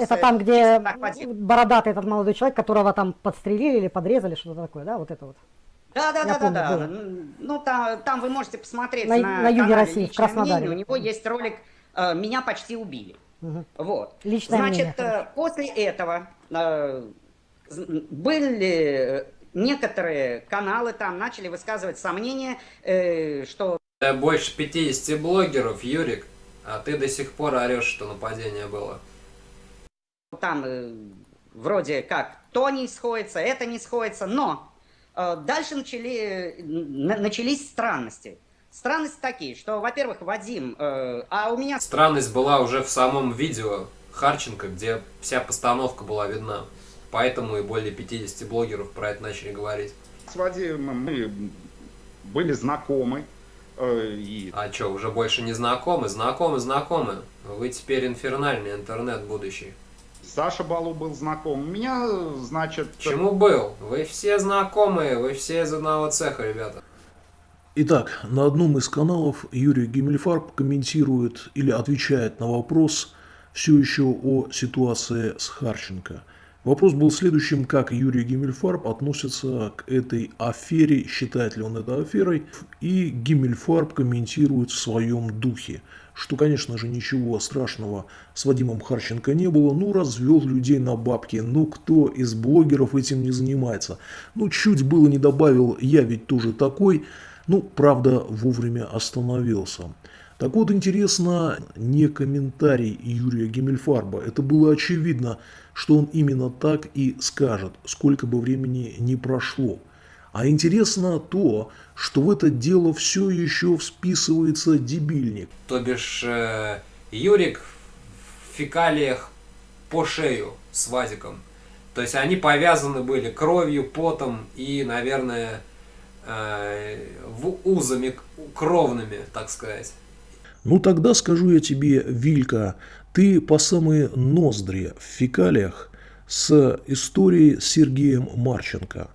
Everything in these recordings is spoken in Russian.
Это там, где бородатый этот молодой человек, которого там подстрелили или подрезали, что-то такое, да, вот это вот. Да, да, да, помню, да, да. Ну, там, там вы можете посмотреть на, на, на юге России, в Краснодаре. Мнение. У него есть ролик э, «Меня почти убили». Угу. Вот. Личное Значит, мнение. Э, после этого э, были некоторые каналы там начали высказывать сомнения, что... Больше 50 блогеров, Юрик, а ты до сих пор орешь, что нападение было. Там э, вроде как то не сходится, это не сходится, но э, дальше начали, на, начались странности. Странности такие, что, во-первых, Вадим, э, а у меня... Странность была уже в самом видео Харченко, где вся постановка была видна. Поэтому и более 50 блогеров про это начали говорить. С Вадимом мы были знакомы. Э, и... А что, уже больше не знакомы? Знакомы, знакомы. Вы теперь инфернальный интернет будущий. Саша Балу был знаком. Меня, значит... Чему был? Вы все знакомые, вы все из одного цеха, ребята. Итак, на одном из каналов Юрий Гиммельфарб комментирует или отвечает на вопрос все еще о ситуации с Харченко. Вопрос был следующим, как Юрий Гиммельфарб относится к этой афере, считает ли он это аферой, и Гиммельфарб комментирует в своем духе, что, конечно же, ничего страшного с Вадимом Харченко не было, ну, развел людей на бабки, ну, кто из блогеров этим не занимается, ну, чуть было не добавил, я ведь тоже такой, ну, правда, вовремя остановился. Так вот, интересно, не комментарий Юрия Гиммельфарба. Это было очевидно, что он именно так и скажет, сколько бы времени ни прошло. А интересно то, что в это дело все еще всписывается дебильник. То бишь, э, Юрик в фекалиях по шею с Вадиком. То есть они повязаны были кровью, потом и, наверное, Э, узами кровными, так сказать. Ну тогда скажу я тебе, Вилька, ты по самые ноздри в фекалиях с историей с Сергеем Марченко.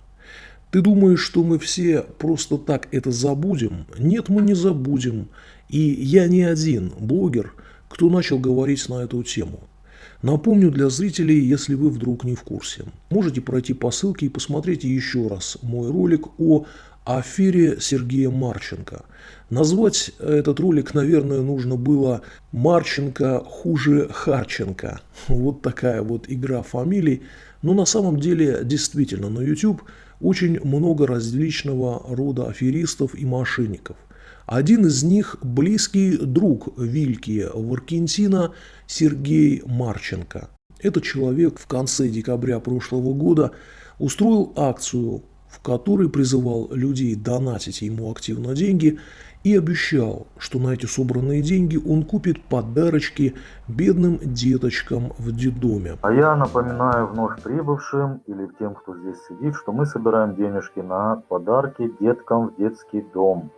Ты думаешь, что мы все просто так это забудем? Нет, мы не забудем. И я не один блогер, кто начал говорить на эту тему. Напомню для зрителей, если вы вдруг не в курсе. Можете пройти по ссылке и посмотреть еще раз мой ролик о афере Сергея Марченко. Назвать этот ролик, наверное, нужно было «Марченко хуже Харченко». Вот такая вот игра фамилий. Но на самом деле, действительно, на YouTube очень много различного рода аферистов и мошенников. Один из них – близкий друг Вильки Варкентина Сергей Марченко. Этот человек в конце декабря прошлого года устроил акцию в которой призывал людей донатить ему активно деньги и обещал, что на эти собранные деньги он купит подарочки бедным деточкам в детдоме. А я напоминаю вновь прибывшим или тем, кто здесь сидит, что мы собираем денежки на подарки деткам в детский дом.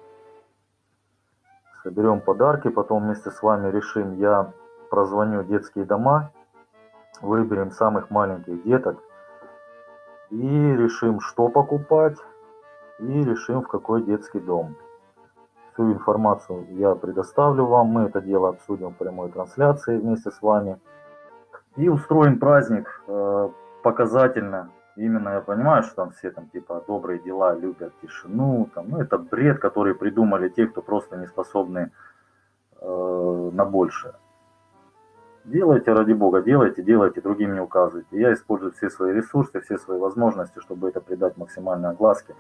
Соберем подарки, потом вместе с вами решим, я прозвоню детские дома, выберем самых маленьких деток, и решим, что покупать, и решим, в какой детский дом. Всю информацию я предоставлю вам, мы это дело обсудим в прямой трансляции вместе с вами. И устроим праздник э, показательно. Именно я понимаю, что там все там типа добрые дела любят тишину. Там, ну это бред, который придумали те, кто просто не способны э, на большее. Делайте, ради бога, делайте, делайте, другим не указывайте. Я использую все свои ресурсы, все свои возможности, чтобы это придать максимальной огласке,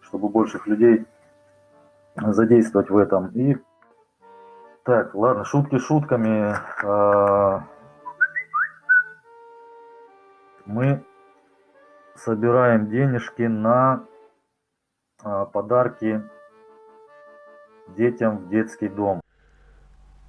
чтобы больших людей задействовать в этом. И так, ладно, шутки шутками. А, мы собираем денежки на а, подарки детям в детский дом.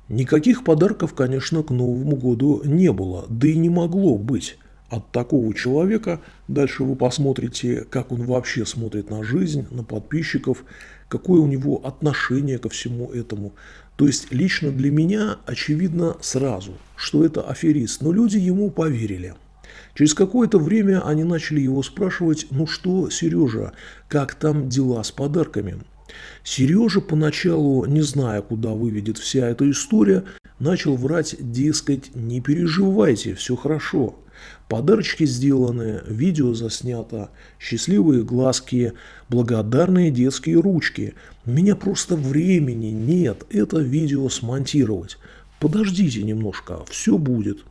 Никаких подарков, конечно, к Новому году не было, да и не могло быть. От такого человека дальше вы посмотрите, как он вообще смотрит на жизнь, на подписчиков, какое у него отношение ко всему этому. То есть лично для меня очевидно сразу, что это аферист, но люди ему поверили. Через какое-то время они начали его спрашивать, ну что, Сережа, как там дела с подарками? Сережа поначалу, не зная, куда выведет вся эта история, начал врать, дескать, не переживайте, все хорошо. Подарочки сделаны, видео заснято, счастливые глазки, благодарные детские ручки. У меня просто времени нет это видео смонтировать. Подождите немножко, все будет.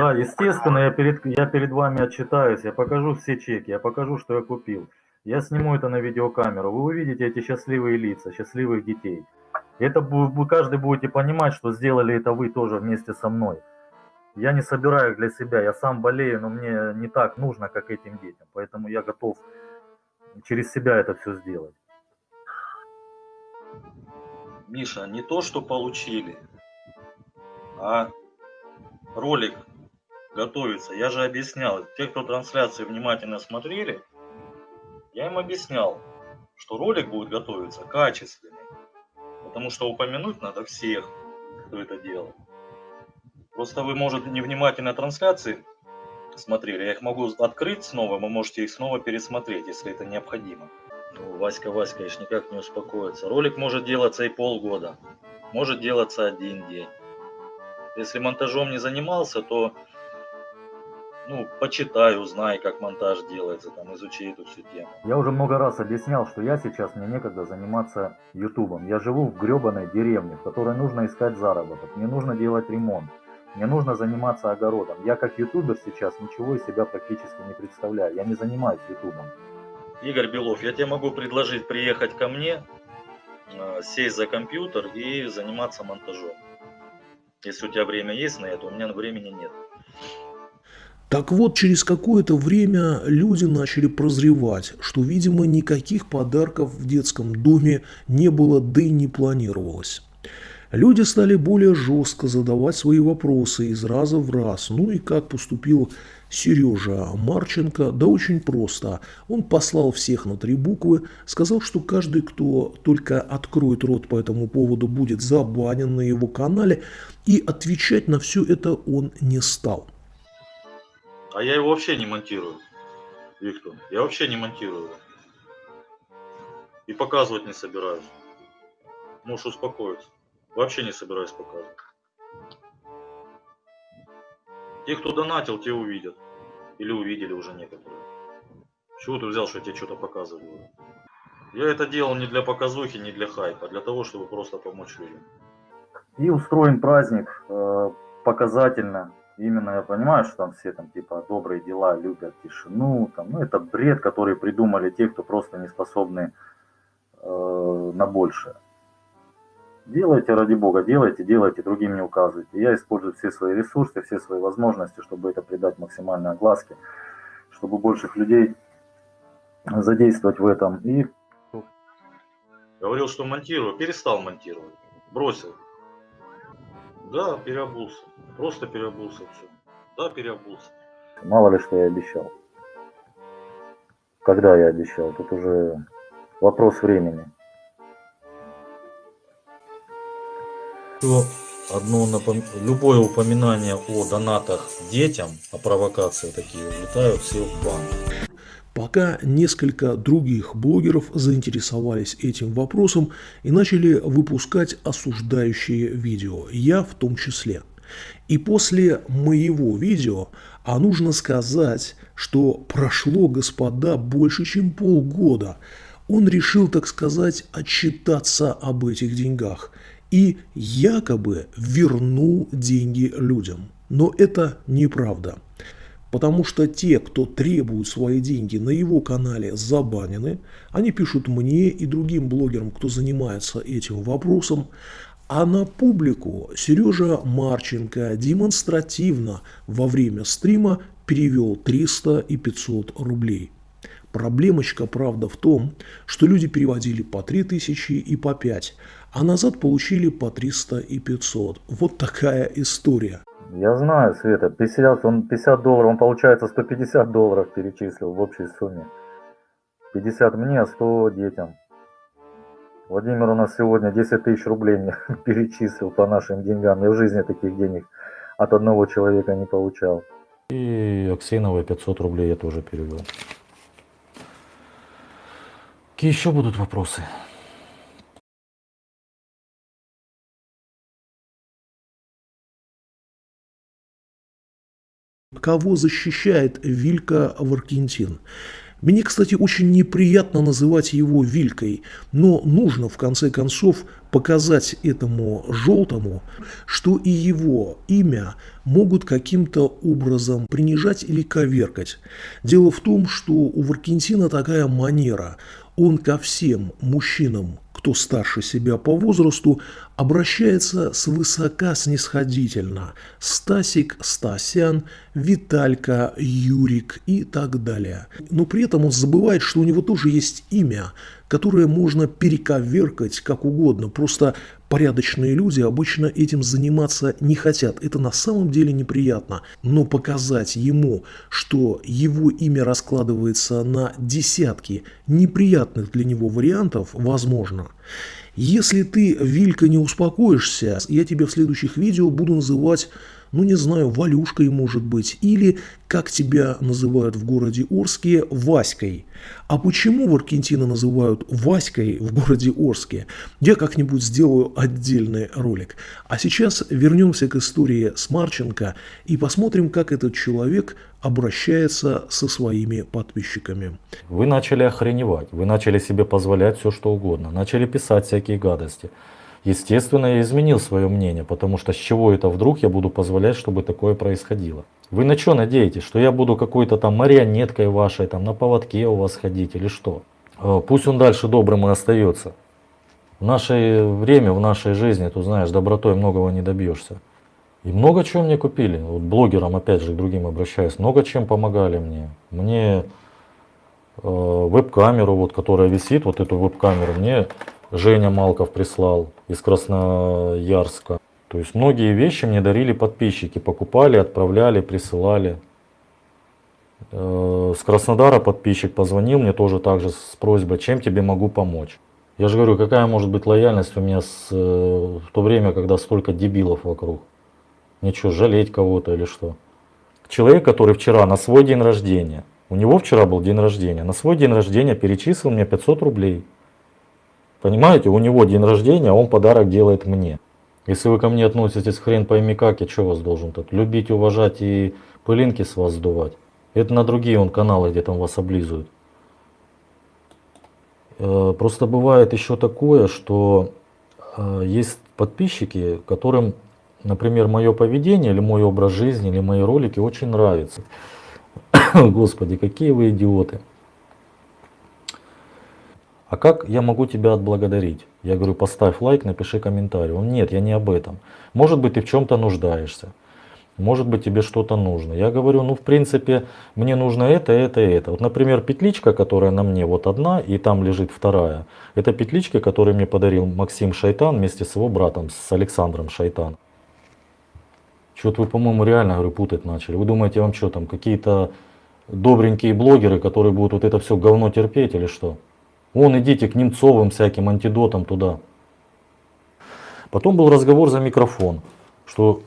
Да, естественно, я перед, я перед вами отчитаюсь, я покажу все чеки, я покажу, что я купил. Я сниму это на видеокамеру, вы увидите эти счастливые лица, счастливых детей. Это вы каждый будете понимать, что сделали это вы тоже вместе со мной. Я не собираю их для себя, я сам болею, но мне не так нужно, как этим детям. Поэтому я готов через себя это все сделать. Миша, не то, что получили, а ролик готовится. Я же объяснял, те, кто трансляции внимательно смотрели, я им объяснял, что ролик будет готовиться качественный. Потому что упомянуть надо всех, кто это делал. Просто вы, может, невнимательно трансляции смотрели. Я их могу открыть снова, вы можете их снова пересмотреть, если это необходимо. Ну, Васька, Васька, конечно, никак не успокоится. Ролик может делаться и полгода, может делаться один день. Если монтажом не занимался, то ну, почитай, узнай, как монтаж делается, там, изучи эту всю тему. Я уже много раз объяснял, что я сейчас, мне некогда заниматься ютубом. Я живу в гребаной деревне, в которой нужно искать заработок, мне нужно делать ремонт, мне нужно заниматься огородом. Я как ютубер сейчас ничего из себя практически не представляю, я не занимаюсь ютубом. Игорь Белов, я тебе могу предложить приехать ко мне, э, сесть за компьютер и заниматься монтажом. Если у тебя время есть на это, у меня времени нет. Так вот, через какое-то время люди начали прозревать, что, видимо, никаких подарков в детском доме не было, да и не планировалось. Люди стали более жестко задавать свои вопросы из раза в раз. Ну и как поступил Сережа Марченко? Да очень просто. Он послал всех на три буквы, сказал, что каждый, кто только откроет рот по этому поводу, будет забанен на его канале, и отвечать на все это он не стал. А я его вообще не монтирую, Виктор. Я вообще не монтирую. И показывать не собираюсь. Можешь успокоиться. Вообще не собираюсь показывать. Те, кто донатил, те увидят. Или увидели уже некоторые. Чего ты взял, что я тебе что-то показываю? Я это делал не для показухи, не для хайпа, а для того, чтобы просто помочь людям. И устроен праздник э, показательно. Именно я понимаю, что там все там типа добрые дела любят тишину. Там, ну это бред, который придумали те, кто просто не способны э, на большее. Делайте ради бога, делайте, делайте, другим не указывайте. Я использую все свои ресурсы, все свои возможности, чтобы это придать максимальной огласке, чтобы больших людей задействовать в этом. И Говорил, что монтирую, перестал монтировать. Бросил. Да, переобулся. Просто переобулся все. Да, переобулся. мало ли что я обещал. Когда я обещал, тут уже вопрос времени. Что одно напом- любое упоминание о донатах детям, о провокации такие улетают все в бан. Пока несколько других блогеров заинтересовались этим вопросом и начали выпускать осуждающие видео, я в том числе. И после моего видео, а нужно сказать, что прошло, господа, больше чем полгода, он решил, так сказать, отчитаться об этих деньгах и якобы вернул деньги людям. Но это неправда. Потому что те, кто требует свои деньги на его канале, забанены. Они пишут мне и другим блогерам, кто занимается этим вопросом. А на публику Сережа Марченко демонстративно во время стрима перевел 300 и 500 рублей. Проблемочка, правда, в том, что люди переводили по 3000 и по 5, а назад получили по 300 и 500. Вот такая история. Я знаю, Света, 50, он 50 долларов, он получается 150 долларов перечислил в общей сумме. 50 мне, а 100 детям. Владимир у нас сегодня 10 тысяч рублей мне перечислил по нашим деньгам. Я в жизни таких денег от одного человека не получал. И Аксеновой 500 рублей я тоже перевел. Какие еще будут вопросы? Кого защищает Вилька Варкентин? Мне, кстати, очень неприятно называть его Вилькой, но нужно в конце концов показать этому желтому, что и его имя могут каким-то образом принижать или коверкать. Дело в том, что у Варкентина такая манера. Он ко всем мужчинам, кто старше себя по возрасту, обращается свысока снисходительно. Стасик, Стасян, Виталька, Юрик и так далее. Но при этом он забывает, что у него тоже есть имя, которое можно перековеркать как угодно. Просто порядочные люди обычно этим заниматься не хотят. Это на самом деле неприятно. Но показать ему, что его имя раскладывается на десятки неприятных для него вариантов, возможно. Если ты, Вилька, не успокоишься, я тебе в следующих видео буду называть ну не знаю, Валюшкой может быть, или, как тебя называют в городе Орске, Васькой. А почему в Аргентине называют Васькой в городе Орске, я как-нибудь сделаю отдельный ролик. А сейчас вернемся к истории с Марченко и посмотрим, как этот человек обращается со своими подписчиками. Вы начали охреневать, вы начали себе позволять все что угодно, начали писать всякие гадости. Естественно, я изменил свое мнение, потому что с чего это вдруг я буду позволять, чтобы такое происходило? Вы на что надеетесь, что я буду какой-то там марионеткой вашей, там на поводке у вас ходить или что? Э, пусть он дальше добрым и остается. В наше время, в нашей жизни, ты знаешь, добротой многого не добьешься. И много чего мне купили. Вот блогерам, опять же, к другим обращаюсь, много чем помогали мне. Мне э, веб-камеру, вот, которая висит, вот эту веб-камеру, мне Женя Малков прислал из Красноярска. То есть многие вещи мне дарили подписчики, покупали, отправляли, присылали. Э, с Краснодара подписчик позвонил мне тоже также с просьбой, чем тебе могу помочь. Я же говорю, какая может быть лояльность у меня с, э, в то время, когда столько дебилов вокруг. Ничего, жалеть кого-то или что. Человек, который вчера на свой день рождения, у него вчера был день рождения, на свой день рождения перечислил мне 500 рублей. Понимаете, у него день рождения, он подарок делает мне. Если вы ко мне относитесь хрен пойми как, я что вас должен тут? Любить, уважать и пылинки с вас сдувать? Это на другие он каналы, где там вас облизывают. Э, просто бывает еще такое, что э, есть подписчики, которым, например, мое поведение или мой образ жизни, или мои ролики очень нравятся. Господи, какие вы идиоты. А как я могу тебя отблагодарить? Я говорю, поставь лайк, напиши комментарий. Он, нет, я не об этом. Может быть, ты в чем-то нуждаешься. Может быть, тебе что-то нужно. Я говорю, ну, в принципе, мне нужно это, это, это. Вот, например, петличка, которая на мне вот одна, и там лежит вторая. Это петличка, которую мне подарил Максим Шайтан вместе с его братом, с Александром Шайтан. Что-то вы, по-моему, реально, говорю, путать начали. Вы думаете, вам что там, какие-то добренькие блогеры, которые будут вот это все говно терпеть или что? Вон идите к Немцовым всяким антидотам туда. Потом был разговор за микрофон, что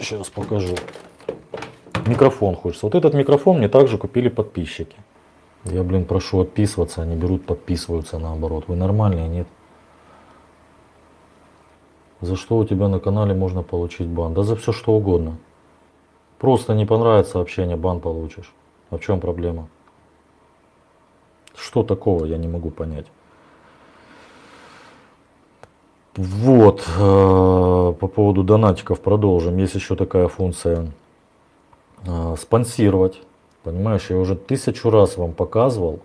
сейчас покажу. Микрофон хочется. Вот этот микрофон мне также купили подписчики. Я, блин, прошу отписываться, они берут, подписываются наоборот. Вы нормальные, нет? За что у тебя на канале можно получить бан? Да за все что угодно. Просто не понравится общение, бан получишь. А в чем проблема? Что такого, я не могу понять. Вот, э, по поводу донатиков продолжим. Есть еще такая функция э, спонсировать. Понимаешь, я уже тысячу раз вам показывал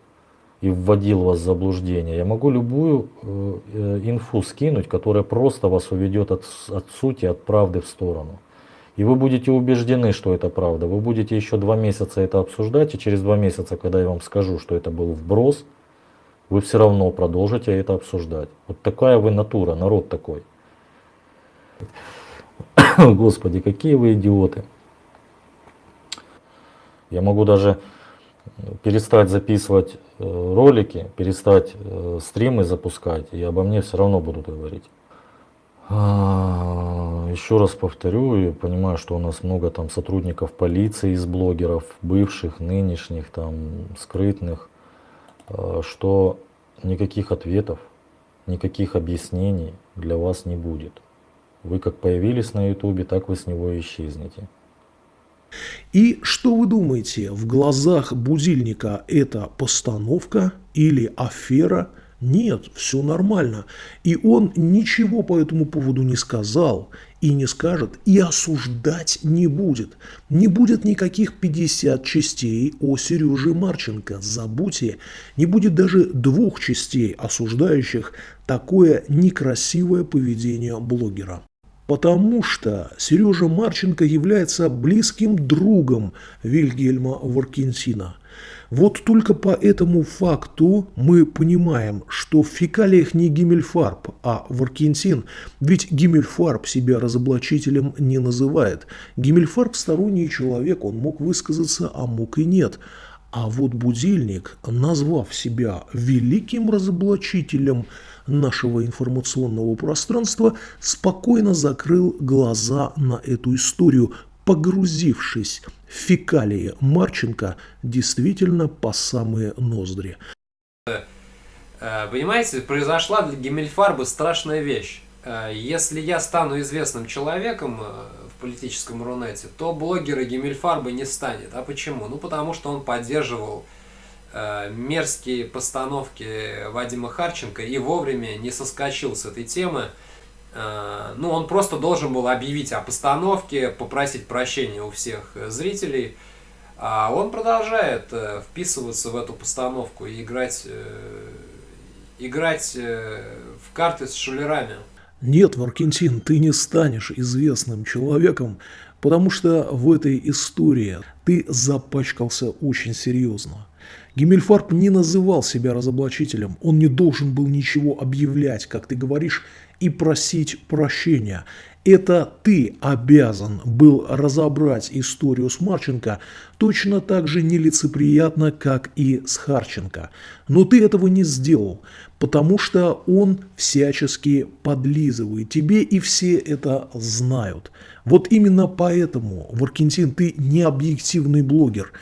и вводил вас в заблуждение. Я могу любую э, инфу скинуть, которая просто вас уведет от, от сути, от правды в сторону. И вы будете убеждены, что это правда. Вы будете еще два месяца это обсуждать, и через два месяца, когда я вам скажу, что это был вброс, вы все равно продолжите это обсуждать. Вот такая вы натура, народ такой. Господи, какие вы идиоты. Я могу даже перестать записывать э, ролики, перестать э, стримы запускать, и обо мне все равно будут говорить. А, Еще раз повторю, я понимаю, что у нас много там сотрудников полиции из блогеров, бывших, нынешних, там, скрытных, э, что никаких ответов, никаких объяснений для вас не будет. Вы как появились на ютубе, так вы с него исчезнете. И что вы думаете, в глазах будильника это постановка или афера? Нет, все нормально. И он ничего по этому поводу не сказал и не скажет, и осуждать не будет. Не будет никаких 50 частей о Сереже Марченко. Забудьте, не будет даже двух частей, осуждающих такое некрасивое поведение блогера. Потому что Сережа Марченко является близким другом Вильгельма Варкинсина. Вот только по этому факту мы понимаем, что в фекалиях не Гиммельфарб, а Варкинсин, ведь Гиммельфарб себя разоблачителем не называет. Гиммельфарб сторонний человек, он мог высказаться, а мог и нет. А вот будильник, назвав себя великим разоблачителем нашего информационного пространства, спокойно закрыл глаза на эту историю, погрузившись фекалии Марченко действительно по самые ноздри. Э, понимаете, произошла для Гиммельфарба страшная вещь. Э, если я стану известным человеком э, в политическом Рунете, то блогера Гиммельфарба не станет. А почему? Ну, потому что он поддерживал мерзкие постановки Вадима Харченко и вовремя не соскочил с этой темы. Э, ну, он просто должен был объявить о постановке, попросить прощения у всех зрителей. А он продолжает э, вписываться в эту постановку и играть, э, играть в карты с шулерами. Нет, Варкентин, ты не станешь известным человеком, потому что в этой истории ты запачкался очень серьезно. Гиммельфарб не называл себя разоблачителем, он не должен был ничего объявлять, как ты говоришь, и просить прощения. Это ты обязан был разобрать историю с Марченко точно так же нелицеприятно, как и с Харченко. Но ты этого не сделал, потому что он всячески подлизывает тебе, и все это знают. Вот именно поэтому, Варкентин, ты не объективный блогер.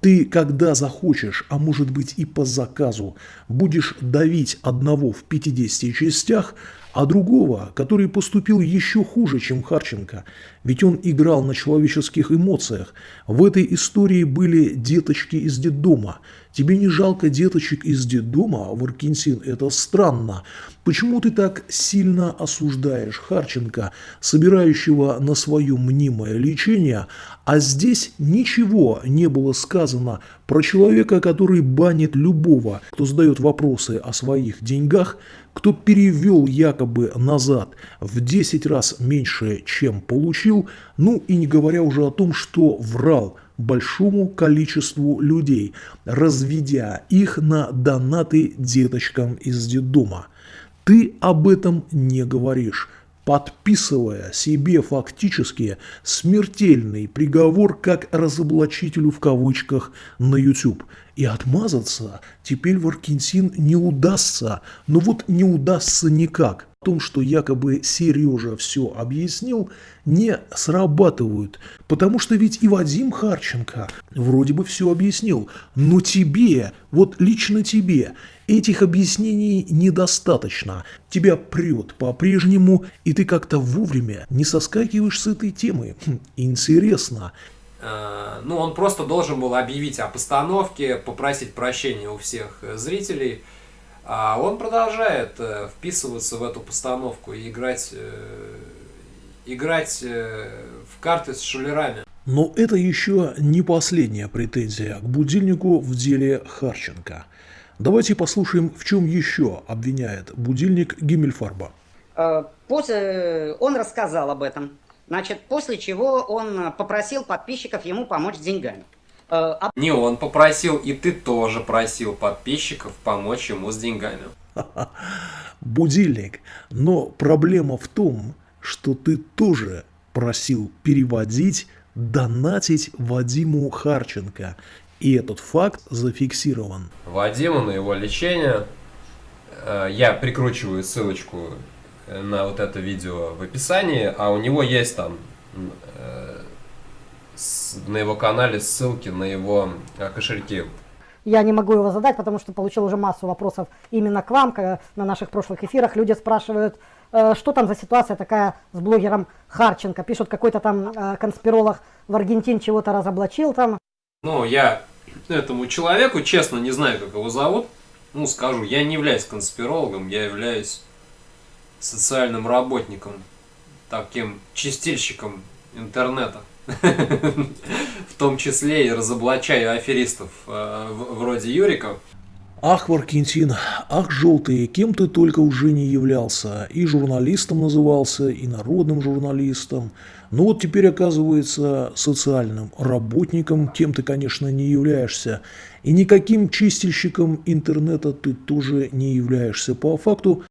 Ты, когда захочешь, а может быть и по заказу, будешь давить одного в 50 частях, а другого, который поступил еще хуже, чем Харченко, ведь он играл на человеческих эмоциях. В этой истории были деточки из детдома. Тебе не жалко деточек из детдома, Варкинсин? Это странно. Почему ты так сильно осуждаешь Харченко, собирающего на свое мнимое лечение, а здесь ничего не было сказано про человека, который банит любого, кто задает вопросы о своих деньгах, кто перевел якобы назад в 10 раз меньше, чем получил, ну и не говоря уже о том, что врал большому количеству людей, разведя их на донаты деточкам из детдома. Ты об этом не говоришь подписывая себе фактически смертельный приговор как разоблачителю в кавычках на YouTube. И отмазаться теперь Варкинсин не удастся, но вот не удастся никак. Том, что якобы Сережа все объяснил, не срабатывают. Потому что ведь и Вадим Харченко вроде бы все объяснил. Но тебе, вот лично тебе, этих объяснений недостаточно. Тебя прет по-прежнему, и ты как-то вовремя не соскакиваешь с этой темы. Хм, интересно. Э, ну, он просто должен был объявить о постановке, попросить прощения у всех зрителей. А он продолжает э, вписываться в эту постановку и играть, э, играть в карты с шулерами. Но это еще не последняя претензия к будильнику в деле Харченко. Давайте послушаем, в чем еще обвиняет будильник Гиммельфарба. После он рассказал об этом. Значит, после чего он попросил подписчиков ему помочь с деньгами. Э, Не он попросил, и ты тоже просил подписчиков помочь ему с деньгами. Будильник. Но проблема в том, что ты тоже просил переводить, донатить Вадиму Харченко. И этот факт зафиксирован. Вадиму на его лечение, э, я прикручиваю ссылочку на вот это видео в описании, а у него есть там э, с- на его канале ссылки на его э, кошельки. Я не могу его задать, потому что получил уже массу вопросов именно к вам когда на наших прошлых эфирах. Люди спрашивают, э, что там за ситуация такая с блогером Харченко. Пишут, какой-то там э, конспиролог в Аргентине чего-то разоблачил там. Ну, я этому человеку, честно, не знаю, как его зовут. Ну, скажу, я не являюсь конспирологом, я являюсь социальным работником, таким чистильщиком интернета. В том числе и разоблачаю аферистов э, вроде Юрика. Ах, Варкентин, ах, желтый, кем ты только уже не являлся. И журналистом назывался, и народным журналистом. Но вот теперь оказывается социальным работником, кем ты, конечно, не являешься. И никаким чистильщиком интернета ты тоже не являешься по факту,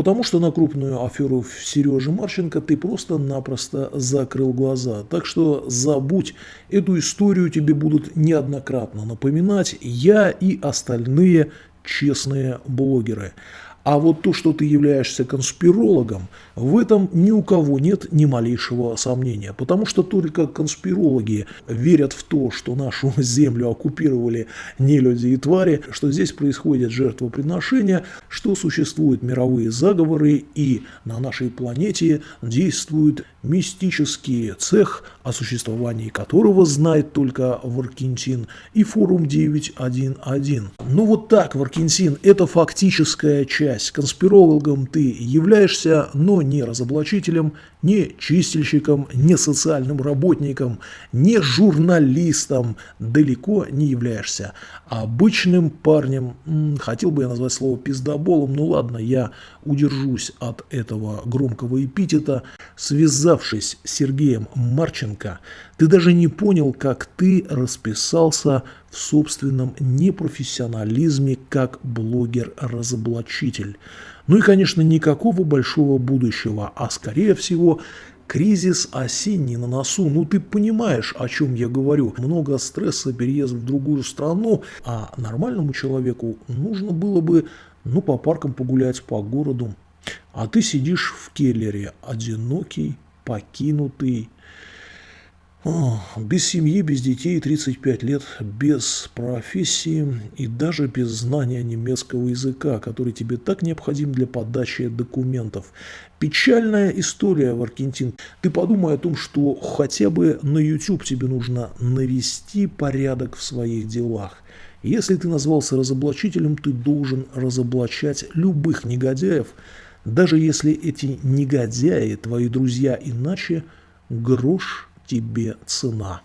потому что на крупную аферу Сережи Марченко ты просто-напросто закрыл глаза. Так что забудь, эту историю тебе будут неоднократно напоминать я и остальные честные блогеры. А вот то, что ты являешься конспирологом, в этом ни у кого нет ни малейшего сомнения. Потому что только конспирологи верят в то, что нашу землю оккупировали нелюди и твари, что здесь происходит жертвоприношение, что существуют мировые заговоры и на нашей планете действует мистический цех, о существовании которого знает только Варкентин и форум 911. Ну вот так, Варкентин, это фактическая часть. Конспирологом ты являешься, но не разоблачителем, не чистильщиком, не социальным работником, не журналистом, далеко не являешься. Обычным парнем, хотел бы я назвать слово пиздоболом, ну ладно, я удержусь от этого громкого эпитета, связавшись с Сергеем Марченко, ты даже не понял, как ты расписался в собственном непрофессионализме как блогер-разоблачитель. Ну и, конечно, никакого большого будущего, а скорее всего кризис осенний на носу. Ну ты понимаешь, о чем я говорю. Много стресса, переезд в другую страну, а нормальному человеку нужно было бы ну по паркам погулять, по городу. А ты сидишь в келлере, одинокий, покинутый, без семьи, без детей, 35 лет, без профессии и даже без знания немецкого языка, который тебе так необходим для подачи документов. Печальная история, Варкентин. Ты подумай о том, что хотя бы на YouTube тебе нужно навести порядок в своих делах. Если ты назвался разоблачителем, ты должен разоблачать любых негодяев, даже если эти негодяи твои друзья иначе, грош тебе цена.